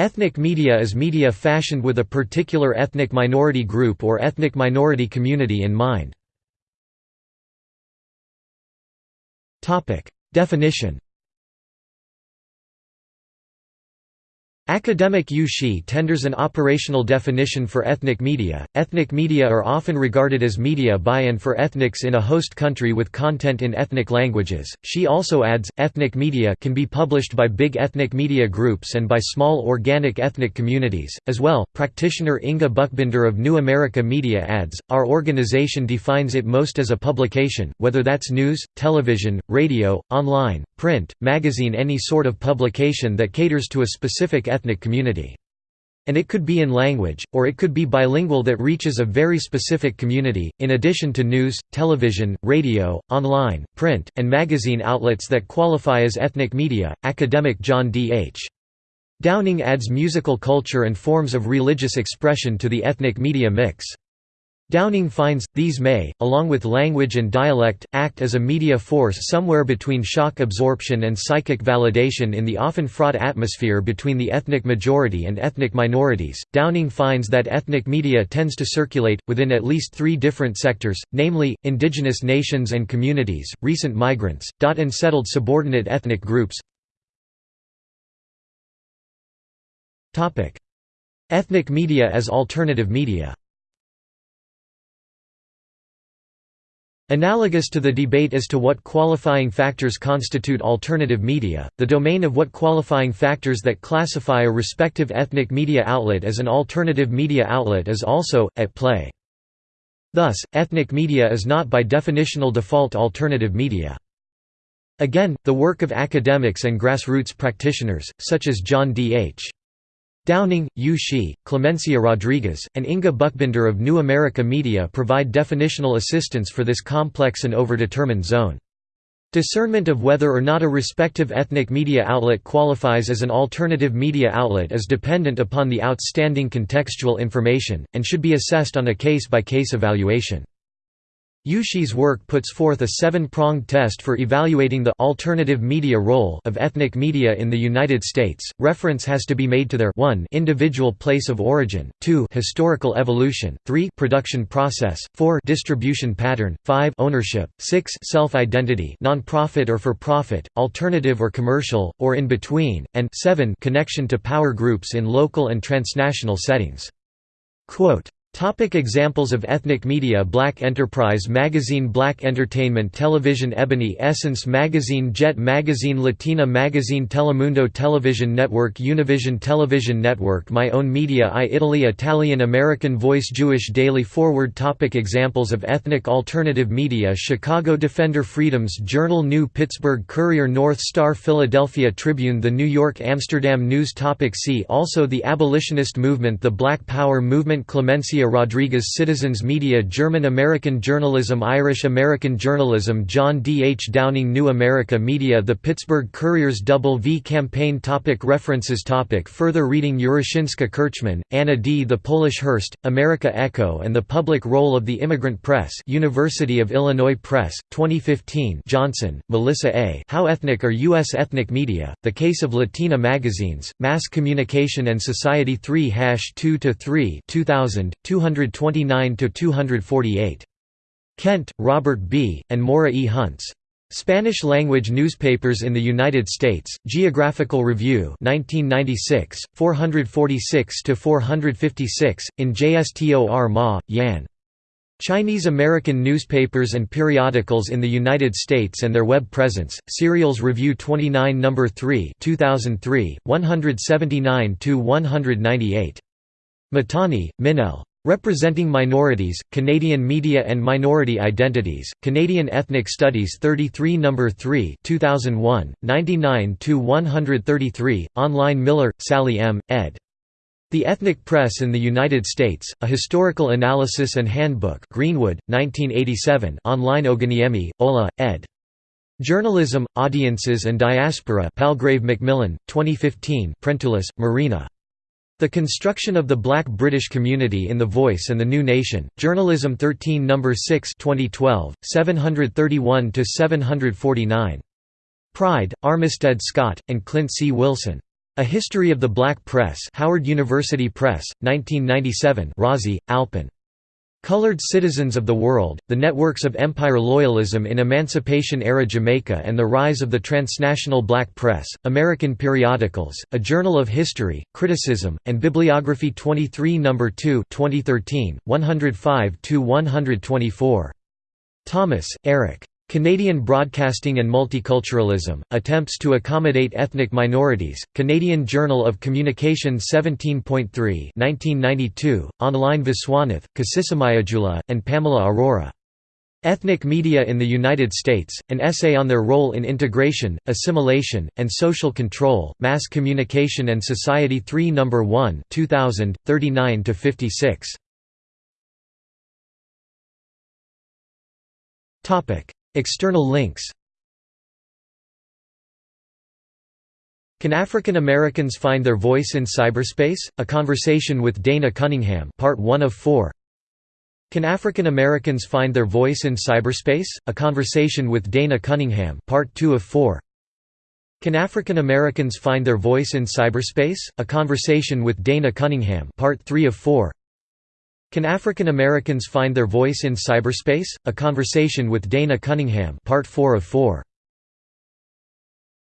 Ethnic media is media fashioned with a particular ethnic minority group or ethnic minority community in mind. Definition Academic Yu Shi tenders an operational definition for ethnic media. Ethnic media are often regarded as media by and for ethnics in a host country with content in ethnic languages. She also adds, ethnic media can be published by big ethnic media groups and by small organic ethnic communities. As well, practitioner Inga Buchbinder of New America Media adds, Our organization defines it most as a publication, whether that's news, television, radio, online, print, magazine any sort of publication that caters to a specific ethnic community. And it could be in language, or it could be bilingual that reaches a very specific community, in addition to news, television, radio, online, print, and magazine outlets that qualify as ethnic media. Academic John D. H. Downing adds musical culture and forms of religious expression to the ethnic media mix. Downing finds, these may, along with language and dialect, act as a media force somewhere between shock absorption and psychic validation in the often fraught atmosphere between the ethnic majority and ethnic minorities. Downing finds that ethnic media tends to circulate, within at least three different sectors, namely, indigenous nations and communities, recent migrants, and settled subordinate ethnic groups. Ethnic media as alternative media Analogous to the debate as to what qualifying factors constitute alternative media, the domain of what qualifying factors that classify a respective ethnic media outlet as an alternative media outlet is also, at play. Thus, ethnic media is not by definitional default alternative media. Again, the work of academics and grassroots practitioners, such as John D. H. Downing, Yu Shi, Clemencia Rodriguez, and Inga Buchbinder of New America Media provide definitional assistance for this complex and overdetermined zone. Discernment of whether or not a respective ethnic media outlet qualifies as an alternative media outlet is dependent upon the outstanding contextual information, and should be assessed on a case-by-case -case evaluation. Yu Shi's work puts forth a seven-pronged test for evaluating the alternative media role of ethnic media in the United States. Reference has to be made to their 1 individual place of origin, 2 historical evolution, 3 production process, 4 distribution pattern, 5 ownership, 6 self-identity, non-profit or for profit, alternative or commercial, or in between, and 7 connection to power groups in local and transnational settings. Quote, Topic examples of ethnic media Black Enterprise Magazine Black Entertainment Television Ebony Essence Magazine Jet Magazine Latina Magazine Telemundo Television Network Univision Television Network My Own Media I Italy Italian American Voice Jewish Daily Forward Topic Examples of ethnic alternative media Chicago Defender Freedoms Journal New Pittsburgh Courier North Star Philadelphia Tribune The New York Amsterdam News Topic See also The Abolitionist Movement The Black Power Movement Clemencia Rodriguez Citizens Media German American Journalism Irish American Journalism John D. H. Downing New America Media The Pittsburgh Courier's Double V Campaign topic References topic Further reading Jaroszyńska Kirchman, Anna D. The Polish Hearst, Ameryka Echo and the Public Role of the Immigrant Press University of Illinois Press, 2015 Johnson, Melissa A. How Ethnic Are U.S. Ethnic Media, The Case of Latina Magazines, Mass Communication and Society 3-2-3 2000, 229–248. Kent, Robert B., and Mora E. Hunts. Spanish-language newspapers in the United States, Geographical Review 1996, 446–456, in JSTOR Ma, Yan. Chinese American newspapers and periodicals in the United States and their web presence, Serials Review 29 No. 3 2003, 179–198. Mahtani, Minelle. Representing Minorities, Canadian Media and Minority Identities, Canadian Ethnic Studies 33 No. 3 2001, 99–133, online Miller, Sally M., ed. The Ethnic Press in the United States, A Historical Analysis and Handbook Greenwood, 1987 online Ogunyemi, Ola, ed. Journalism, Audiences and Diaspora Palgrave Macmillan, 2015 Prentoulis, Marina. The Construction of the Black British Community in the Voice and the New Nation, Journalism 13 No. 6 2012, 731–749. Pride, Armistead Scott, and Clint C. Wilson. A History of the Black Press Howard University Press, 1997 Rossi, Alpin. Colored Citizens of the World, The Networks of Empire Loyalism in Emancipation-Era Jamaica and the Rise of the Transnational Black Press, American Periodicals, A Journal of History, Criticism, and Bibliography 23 No. 2 2013, 105–124. Thomas, Eric. Canadian Broadcasting and Multiculturalism, Attempts to Accommodate Ethnic Minorities, Canadian Journal of Communication 17.3 1992, online Viswanath, Kasisomayajula, and Pamela Arora. Ethnic Media in the United States, an essay on their role in integration, assimilation, and social control, Mass Communication and Society 3 No. 1 2000, 39–56. External links Can African Americans Find Their Voice in Cyberspace? A Conversation with Dana Cunningham Part 1 of 4 Can African Americans Find Their Voice in Cyberspace? A Conversation with Dana Cunningham Part 2 of 4 Can African Americans Find Their Voice in Cyberspace? A Conversation with Dana Cunningham Part 3 of 4 can African Americans Find Their Voice in Cyberspace? A Conversation with Dana Cunningham Part 4 of 4.